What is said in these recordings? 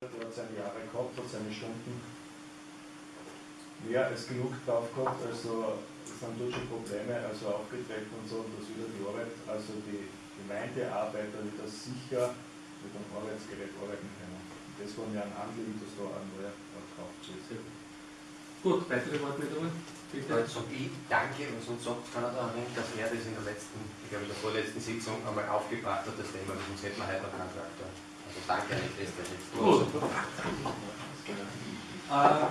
er hat seine Jahre gehabt, hat seine Stunden mehr als genug drauf gehabt, also es sind dort schon Probleme also aufgetreten und so, und das wieder die Arbeit, also die Gemeindearbeiter wieder sicher mit einem Arbeitsgerät arbeiten können. Das war mir ein Anliegen, dass da ein neuer gekauft wird. Gut, weitere Wortmeldungen? Bitte. Also ich danke, und sonst sagt keiner daran dass er das in der letzten, ich glaube in der vorletzten Sitzung einmal aufgebracht hat, das Thema, sonst hätten wir heute noch keinen Traktor. Also danke an die Feste. Gut. Äh,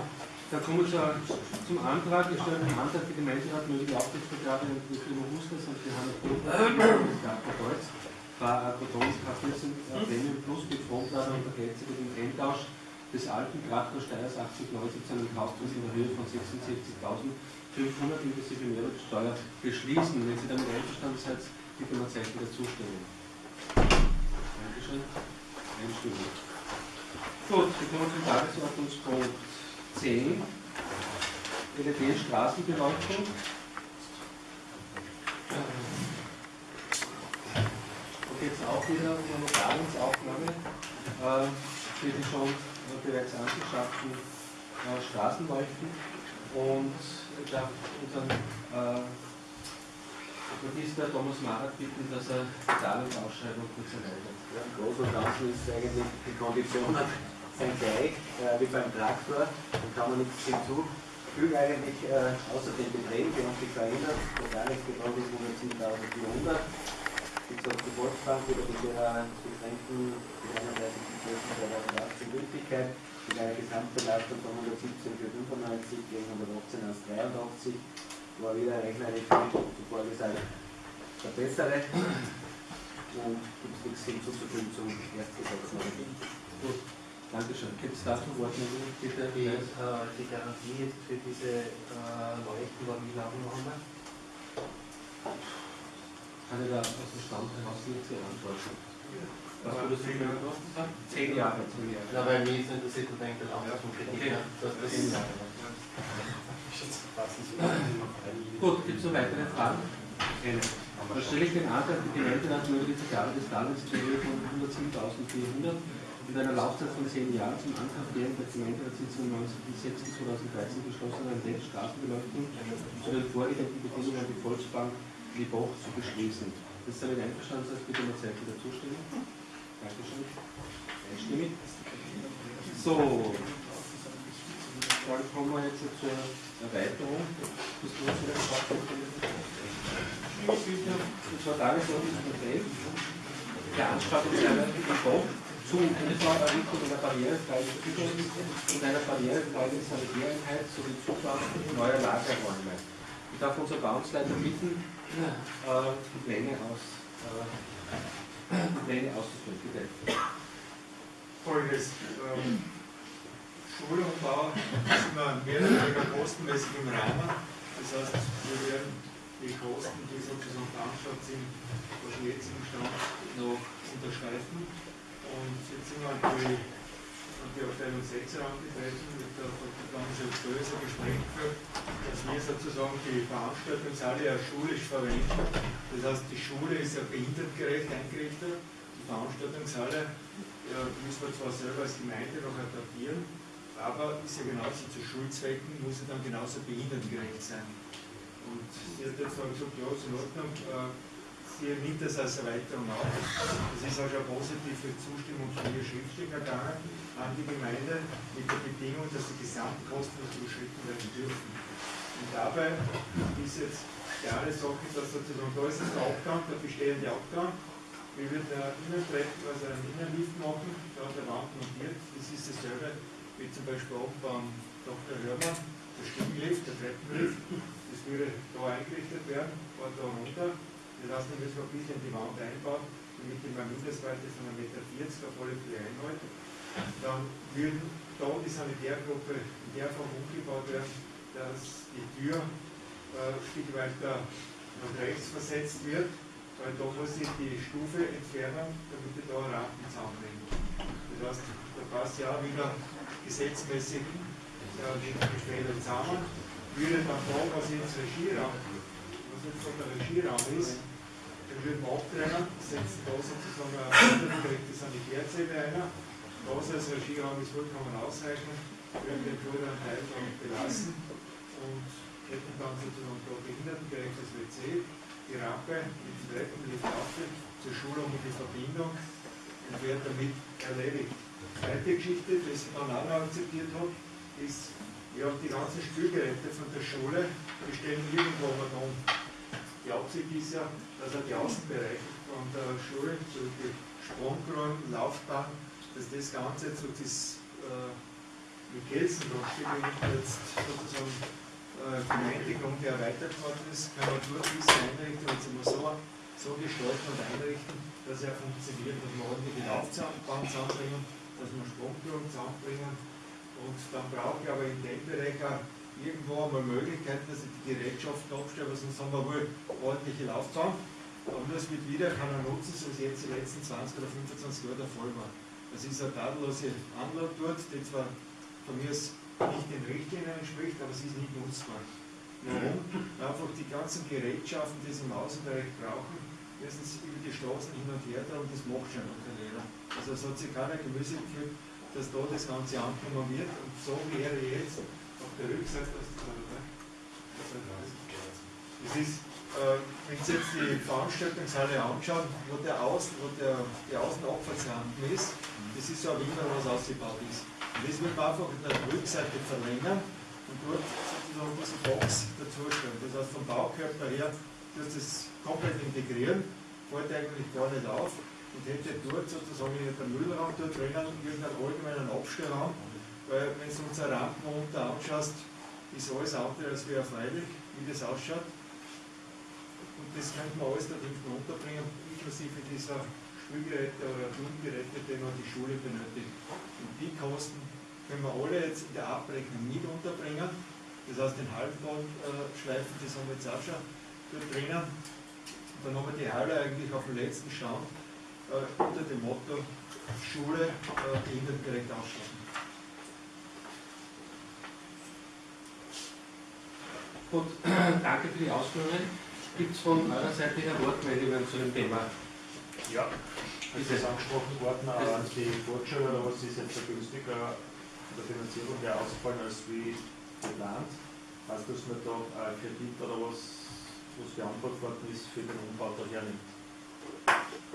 dann kommen wir zur, zum Antrag. Wir stellen den Antrag, die Gemeinderat möge die Auftragsvergabe an die Firma Husters und die Hanna des Gartenholz bei Protonenkraftwerk Premium Plus mit Frontlader und Ergänzung über den Eintausch des alten Krafters Steyrs 8090 zu einem Kaufpreis in der Höhe von 76.500 inklusive Mehrwertsteuer beschließen. Wenn Sie damit einverstanden seid, bitte mal Zeichen der Zustimmung. Dankeschön. Einstimmig. Gut, wir kommen zum Tagesordnungspunkt 10. LED-Straßenbeleuchtung. Geht es auch wieder um eine Notariensaufnahme äh, für die schon bereits angeschafften äh, Straßenleuchten. Und ich darf unseren äh, Magister Thomas Marat bitten, dass er die Darlehensausschreibung kurz erläutert. Ja, Im Großen und Ganzen ist eigentlich die Konditionen sind gleich äh, wie beim Traktor, da kann man nichts hinzufügen eigentlich, äh, außer den Beträgen, die haben sich verändert. Der Tagesbetrag ist 107.400. Wie gesagt, die Volksbank wieder mit ihrer beschränkten 31.12.2018 Gültigkeit, mit einer Gesamtbelastung von 117,95 gegen 118,83 war wieder rechnerisch zuvor gesagt der bessere und gibt es nichts hinzuzufügen zum Erstgesetz. Gut, Dankeschön. Gibt es dazu Wortmeldungen? Bitte. Die, äh, die Garantie ist für diese äh, Leuchten war wie lange noch einmal? Kann ich da aus dem Stand heraus nicht sehr antworten? Was würdest du mir noch sagen? Zehn Jahre. Zehn Jahre. Na, weil mich ist interessiert, und denke, auch vom Kredit. Okay. das Zehn Jahre. Gut, gibt es noch weitere Fragen? Keine. Dann stelle ich den Antrag, die Gemeinderat möge die Vergabe des Höhe von 107.400 mit einer Laufzeit von 10 Jahren zum Ankauf während der Gemeinderatssitzung 19.06.2013 beschlossenen Straßenbeleuchtung zu den vorliegenden Bedingungen an die Volksbank Liboch zu beschließen. Das ist damit einverstanden, seid bitte mal Zeichen der Zustimmung. Dankeschön. Einstimmig. So, dann kommen wir jetzt zur Erweiterung des Das war Tagesordnungspunkt 11. Veranstaltungseinheit im Bock zum Umbauerrichtung einer barrierefreien Zugänge und einer barrierefreien Sanitäreinheit sowie Zubau neuer Lagerräume. Ich darf unser Bauungsleiter bitten, äh, die Pläne aus, äh, Pläne auszuführen. Bitte. Folgendes. Ähm, Schulumbau sind wir mehr oder weniger kostenmäßig im Rahmen. Das heißt, wir werden die Kosten, die sozusagen veranschlagt sind, aus dem jetzigen Stand noch unterschreiten. Und jetzt sind wir an die, an die Abteilung 6 herangetreten, mit der Dr. Stößer Gespräch geführt, dass wir sozusagen die Veranstaltungshalle ja schulisch verwenden. Das heißt, die Schule ist ja behindertengerecht eingerichtet. Die Veranstaltungshalle ja, müssen wir zwar selber als Gemeinde noch adaptieren, aber ist ja genauso zu Schulzwecken, muss sie dann genauso behindertengerecht sein. Und sie hat jetzt dann gesagt, ja, ist in Ordnung, äh, sie nimmt das als Erweiterung auf. Das ist auch schon positive Zustimmung von ihr schriftlich ergangen an die Gemeinde mit der Bedingung, dass die Gesamtkosten nicht überschritten werden dürfen. Und dabei ist jetzt eine Sache, dass sozusagen, da ist das der Abgang, der bestehende Abgang, wir würden ein Innentreppen, also einen Innenlift machen, da hat der Wand montiert, das ist dasselbe wie zum Beispiel auch beim Dr. Hörmann, der Stiegenlift, der Treppenlift, das würde da eingerichtet werden, war da runter. Das heißt, wir müssen ein bisschen die Wand einbauen, damit die Mindestweite von 1,40 Meter auf alle Fälle einhält. Dann würden da die Sanitärgruppe in der Form umgebaut werden, dass die Tür äh, ein Stück weiter nach rechts versetzt wird, weil da muss ich die Stufe entfernen, damit ich da einen Rampen zusammenbringe. Das heißt, da passt ja auch wieder gesetzmäßig ja, die Fälle zusammen. Würde dann da, was jetzt Regieraum, was jetzt so der Regieraum ist, den würden wir abtrennen, setzen da sozusagen eine direkte Sanitärzelle ein Große als Regieraum ist vollkommen ausreichend. Wir werden den vorderen Teil dann belassen und hätten dann sozusagen da behindertengerecht das WC, die Rampe mit den Treppen, die Tafel zur Schulung und die Verbindung und wird damit erledigt. Zweite Geschichte, die ich dann auch noch akzeptiert habe, ist, ja, die ganzen Spielgeräte von der Schule, die stehen irgendwo mal um. Die Absicht ist ja, dass er die Außenbereiche von der Schule, so die Sprunggrund, Laufbahn, dass das Ganze so das äh, mit Gelsenbruchstück jetzt sozusagen äh, Gemeindegrund, erweitert worden ist, kann man durch diese Einrichtung jetzt immer so, so gestalten und einrichten, dass er funktioniert, dass wir ordentliche Laufbahn zusammenbringen, dass wir Sprungturm zusammenbringen und dann brauche ich aber in dem Bereich auch irgendwo einmal Möglichkeiten, dass ich die Gerätschaften abstelle, weil sonst haben wir wohl ordentliche Laufbahn. Aber nur wird wieder kann nutzen, so wie jetzt die letzten 20 oder 25 Jahre der Fall war. Das ist eine tadellose Anlage dort, die zwar von mir nicht den Richtlinien entspricht, aber sie ist nicht nutzbar. Die ganzen Gerätschaften, die sie im Außenbereich brauchen, müssen sie über die Straßen hin und her tragen, das macht schon noch jeder. Also es hat sich keiner Gemüse gefühlt, dass da das Ganze angenommen wird und so wäre jetzt auf der Rückseite, das ist das ist, äh, wenn Sie jetzt die Veranstaltungshalle anschauen, wo der Außen, wo der, die Außenabfahrtsrampen ist, das ist so ein Wiener, was ausgebaut ist. Und das wird einfach in der Rückseite verlängern und dort sozusagen diese Box dazustellen. Das heißt, vom Baukörper her, dass das komplett integrieren, fällt eigentlich gar nicht auf und hätte dort sozusagen in der Müllraum dort drinnen irgendeinen allgemeinen Abstellraum, weil wenn du uns eine Rampen unter anschaust, ist alles andere als wie erfreulich, wie das ausschaut. Und das könnte man alles da hinten unterbringen, inklusive dieser Spielgeräte oder Turngeräte, die man die Schule benötigt. Und die Kosten können wir alle jetzt in der Abrechnung mit unterbringen. Das heißt, den haben wir jetzt auch schon dort drinnen. Und dann haben wir die Halle eigentlich auf dem letzten Stand äh, unter dem Motto Schule äh, behindertengerecht ausstatten. Gut, danke für die Ausführungen. Gibt es von eurer Seite her Wortmeldungen zu dem Thema? Ja, ist das angesprochen worden, aber die Fortschritte oder was ist jetzt günstiger von der Finanzierung her ausgefallen als wie geplant? Heißt, dass man da einen Kredit oder was, was beantragt worden ist, für den Umbau da hernimmt?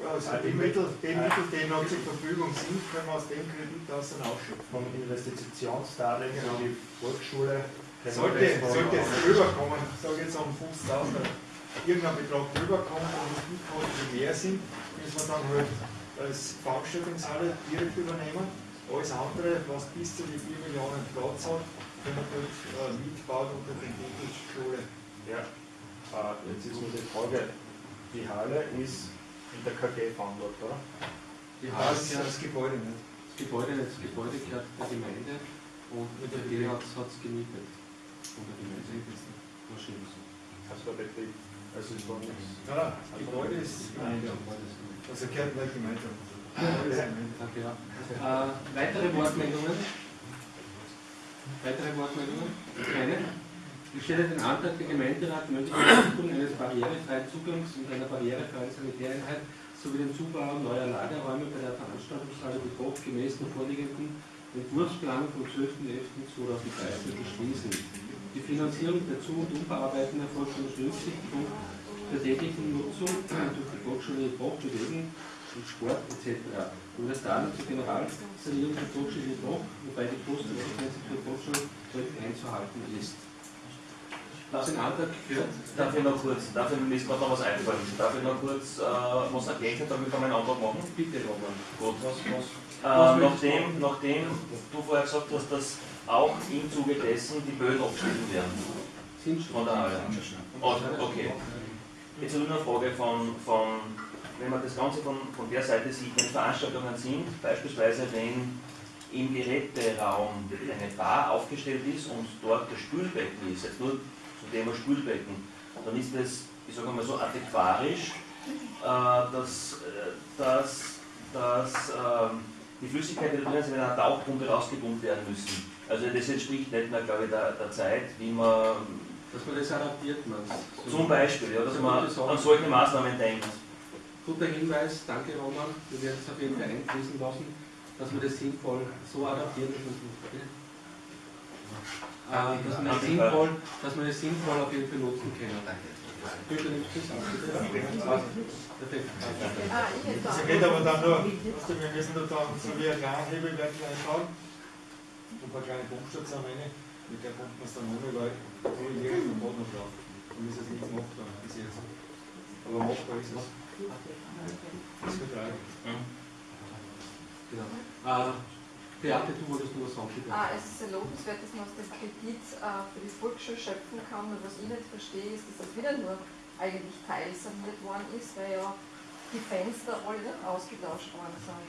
Also die Mittel, die Mittel, die noch zur Verfügung sind, können wir aus dem Kredit aus dann ausschöpfen. Vom Investitionsdarlehen Genau. die Volksschule Sollte, sollte es rüberkommen, ich sage jetzt um 50.000, irgendein Betrag rüberkommen und die Kosten mehr sind, müssen wir dann halt als Veranstaltungshalle direkt übernehmen. Alles andere, was bis zu die 4 Millionen Platz hat, können wir dort äh, mitbauen unter den Titel Schule. Ja, äh, jetzt ist nur die Frage, die Halle ist in der KG-Fundort, oder? Die Das Halle ist gehört, das Gebäude nicht. das Gebäude, das Gebäude gehört der Gemeinde und mit der G hat es gemietet. Von der Gemeinde. Wahrscheinlich so. Also der Betrieb, also ist da nichts. Nein, nein, das Gebäude ist Gemeinde. Also gehört nicht Gemeinde. Danke, ja. Äh, weitere Wortmeldungen? Weitere Wortmeldungen? Keine? Ich stelle den Antrag, der Gemeinderat mögliche Entwicklung eines barrierefreien Zugangs und einer barrierefreien Sanitäreinheit sowie den Zubau neuer Lagerräume bei der Veranstaltungshalle Betrag gemäß der vorliegenden Entwurfsplanung vom 12.11.2013 beschließen. Die Finanzierung der Zu- und Umbauarbeiten erfolgt unter Berücksichtigung der täglichen Nutzung durch die Volksschule Boch, Bewegung und Sport etc. Und das damit zur Generalsanierung der Volksschule Boch, wobei die Kostenkonsequenz für die Volksschule deutlich einzuhalten ist. Das ein Antrag für Darf ich noch kurz, darf ich, mir gerade noch was eingefallen, darf ich noch kurz äh, was ergänzen, damit wir meinen Antrag machen? Bitte, Roman. Gut. Was, was? Äh, nachdem, nachdem du vorher gesagt hast, dass auch im Zuge dessen die Böden abgeschnitten werden Sind schon. von der Halle. Oh, okay. Jetzt habe ich noch eine Frage von, von wenn man das Ganze von, von der Seite sieht, wenn Veranstaltungen sind, beispielsweise wenn im Geräteraum eine Bar aufgestellt ist und dort das Spülbecken ist, jetzt nur zum Thema Spülbecken, dann ist das, ich sage mal so, antiquarisch, äh, dass, äh, dass, dass ähm, die Flüssigkeiten, die da drin sind, in einer Tauchpumpe rausgepumpt werden müssen. Also das entspricht nicht mehr, glaube ich, der, der Zeit, wie man Dass man das adaptiert, man. zum Beispiel, ja, dass man an solche Maßnahmen denkt. Guter Hinweis, danke Roman. Wir werden es auf jeden Fall einfließen lassen. dass man das sinnvoll so adaptieren, dass man es äh, dass man das sinnvoll, dass man das sinnvoll auf jeden Fall nutzen kann. Bitte nicht zu sagen. Perfekt. Ich Das geht aber dann nur, wir müssen da dann so wie ein kleiner Hebelwerk reinschauen. Ein paar kleine Pumpstationen rein, mit der pumpt man es dann ohne, weil da liegt vom Boden noch drauf. Dann ist es nichts machbar bis jetzt. Aber machbar ist es. Ist. Genau. Beate, du wolltest nur was sagen, bitte. Ah, es ist sehr lobenswert, dass man aus dem Kredit äh, für die Volksschule schöpfen kann. Und was ich nicht verstehe, ist, dass das wieder nur eigentlich teilsaniert worden ist, weil ja die Fenster alle nicht ausgetauscht worden sind.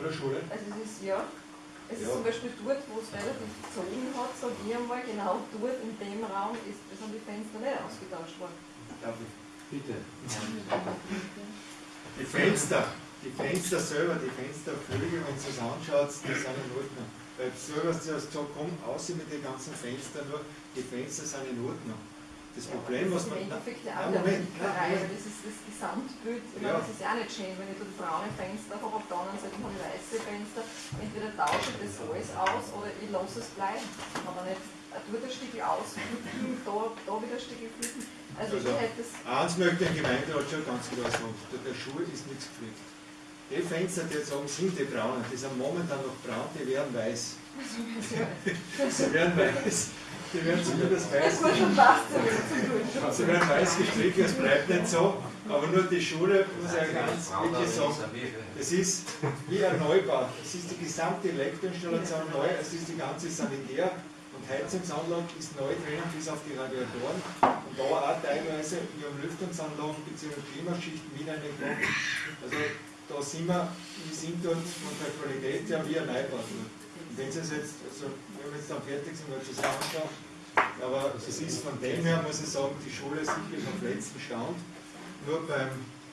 Oder Schule? Also es ist ja, es ist Ja. zum Beispiel dort, wo es relativ gezogen hat, sage ich einmal, genau dort in dem Raum ist, sind die Fenster nicht ausgetauscht worden. Darf ich? Bitte. Die Fenster, die Fenster selber, die Fensterflügel, wenn du es anschaut, die sind in Ordnung. Weil hast du hast gesagt, komm, aus mit den ganzen Fenstern, nur die Fenster sind in Ordnung. Das Problem, was das ist man. Ja, ja wieder Moment, das ist das Gesamtbild. Ich Ja. meine, das ist ja auch nicht schön, wenn ich da braune Fenster habe, auf der anderen Seite habe ich weiße Fenster. Entweder tausche ich das alles aus oder ich lasse es bleiben. Aber nicht dort ein Stück ausflippen, da, da wieder ein Stück flippen. Also, Also, ich hätte das. Eins möchte im Gemeinderat schon ganz klar sagen, der, Schuh ist nichts gepflegt. Die Fenster, die jetzt sagen, sind die braunen, die sind momentan noch braun, die werden weiß. Sie werden weiß. Die werden zumindest weiß. Das schon Glück. Sie werden weiß gestrichen, es bleibt nicht so. Aber nur die Schule, muss ich ganz wirklich sagen, es ist wie ein Neubau. Es ist die gesamte Elektroinstallation neu, es ist die ganze Sanitär- und Heizungsanlage ist neu drinnen bis auf die Radiatoren. Und da auch teilweise, wir haben Lüftungsanlagen bzw. Klimaschichten mit eingebaut. Also da sind wir, wir sind dort von der Qualität her wie ein Neubau. Und wenn Sie es jetzt, also jetzt dann fertig sind, wird es anschauen. Aber es ist von dem her, muss ich sagen, die Schule ist sicherlich dem letzten Stand. Nur beim,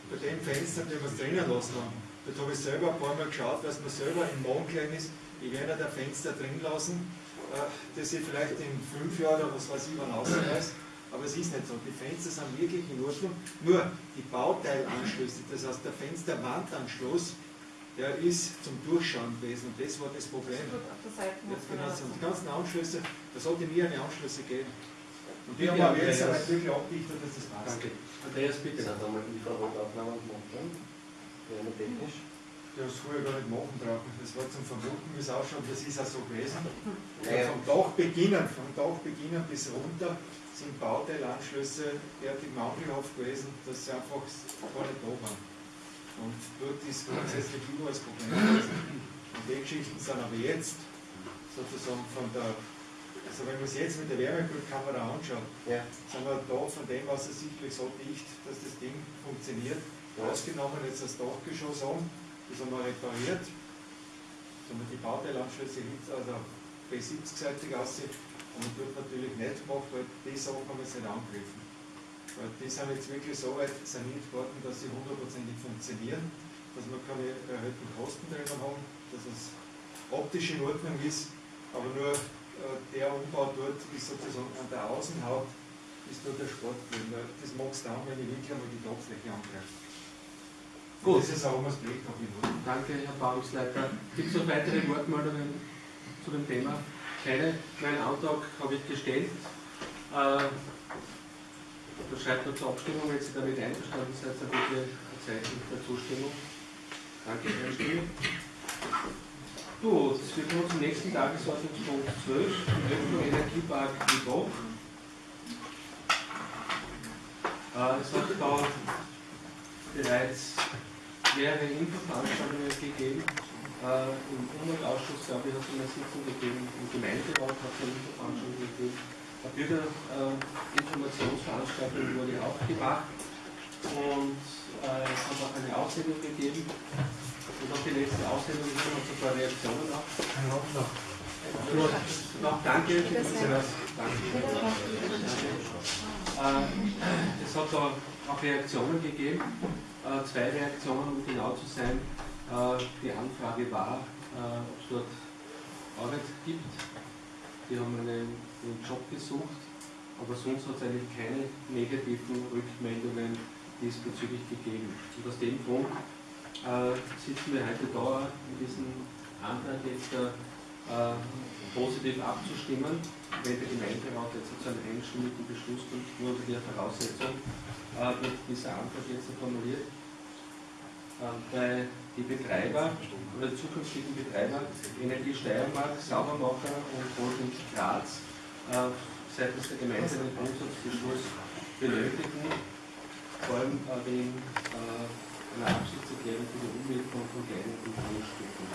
bei dem Fenster, den wir es drinnen lassen haben, dort habe ich selber ein paar Mal geschaut, dass man selber im Mondklein ist. Ich werde da Fenster drin lassen, äh, das ich vielleicht in fünf Jahren oder was weiß ich wann ausreiß. Aber es ist nicht so. Die Fenster sind wirklich in Ordnung. Nur die Bauteilanschlüsse, das heißt der Fensterwandanschluss, der ist zum Durchschauen gewesen. Und das war das Problem. Jetzt genau, das- so die ganzen Anschlüsse, da sollte mir eine Anschlüsse geben. Und die haben wir jetzt aber wirklich abgedichtet, dass das passt. Danke. Andreas, bitte. Sind da mal Infrarotaufnahmen gemacht noch technisch? Der hat es früher gar nicht machen brauchen. Das war zum Vermuten, wie es ausschaut, das ist auch so gewesen. Ja. vom Dach beginnen, vom Dach beginnen bis runter sind Bauteilanschlüsse derartig mangelhaft gewesen, dass sie einfach gar nicht da waren. Und dort ist grundsätzlich immer das Problem. Und die Geschichten sind aber jetzt sozusagen von der, also wenn man es jetzt mit der Wärmebildkamera anschaut, Ja. sind wir da von dem aus sicherlich so dicht, dass das Ding funktioniert. Ausgenommen jetzt das Dachgeschoss an, das haben wir repariert. Da haben wir die Bauteilanschlüsse also B70-seitig aussehen. Und dort natürlich nicht gemacht, weil die Sachen haben wir jetzt nicht angegriffen. Die sind jetzt wirklich so weit saniert worden, dass sie hundertprozentig funktionieren, dass wir keine erhöhten Kosten drinnen haben, dass es optisch in Ordnung ist, aber nur äh, der Umbau dort ist sozusagen an der Außenhaut ist nur der Sport drin. weil Das magst du dann, wenn ich wirklich einmal die Dachfläche angreife. Gut. Das ist auch das Blech noch in Ordnung. Danke, Herr Bauungsleiter. Gibt es noch weitere Wortmeldungen zu dem Thema? Keine. Meinen Antrag habe ich gestellt. Äh, da schreibt noch zur Abstimmung, wenn Sie damit einverstanden seid, dann bitte ein Zeichen der Zustimmung. Danke, Herr Stiel. Gut, wir kommen zum nächsten Tagesordnungspunkt 12, die Öffnung Energiepark Libach. Äh, es hat da bereits mehrere Infoveranstaltungen gegeben. Äh, Im Umweltausschuss, glaube ich, hat es eine Sitzung gegeben, im Gemeinderat hat es eine Infoveranstaltung gegeben. Bürgerinformationsveranstaltung wurde auch gemacht und äh, es hat auch eine Aussendung gegeben. Und auch die letzte Aussendung ist noch ein paar Reaktionen auch. Nur noch Danke. Äh, es hat da auch Reaktionen gegeben, äh, zwei Reaktionen, um genau zu sein. Äh, die Anfrage war, äh, ob es dort Arbeit gibt. Die haben einen, einen Job gesucht, aber sonst hat es eigentlich keine negativen Rückmeldungen diesbezüglich gegeben. Und aus dem Grund äh, sitzen wir heute da in diesem Antrag jetzt äh, positiv abzustimmen, wenn der Gemeinderat jetzt zu einem einstimmigen Beschluss kommt, nur unter der Voraussetzung äh, wird dieser Antrag jetzt formuliert. Äh, bei die Betreiber oder zukünftigen Betreiber Energie Steiermark, Saubermacher und Holding Graz äh, seitens der Gemeinde den Grundsatzbeschluss benötigen, vor allem äh, wegen äh, einer Absichtserklärung für die Umwidmung von kleinen Grundstücken.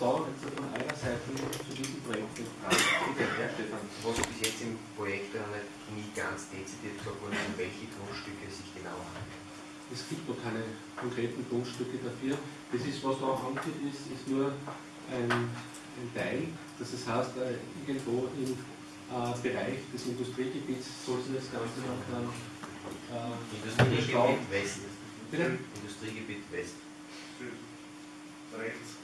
Da jetzt von eurer Seite zu diesem Projekt eine Frage. Bitte, Herr Stefan. Was bis jetzt im Projekt ja nicht ganz dezidiert gesagt wurde, um welche Grundstücke sich genau handelt. Es gibt noch keine konkreten Grundstücke dafür. Das ist, was da angeht, ist, ist nur ein, ein Teil. Das heißt, äh, irgendwo im äh, Bereich des Industriegebiets soll sich das Ganze noch dann äh, Industriegebiet West. Bitte? Industriegebiet West. Rechts.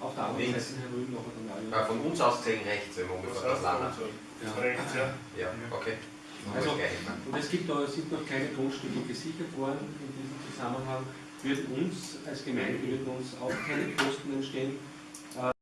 auf der anderen. Seite herüben noch einmal. Ah, von uns aus gesehen rechts, wenn man ungefähr das Land hat. Ja. Rechts, ja. Ja, okay. Also-. Und es gibt da, sind noch keine Grundstücke gesichert worden in diesem Zusammenhang. Würden uns als Gemeinde würden uns auch keine Kosten entstehen,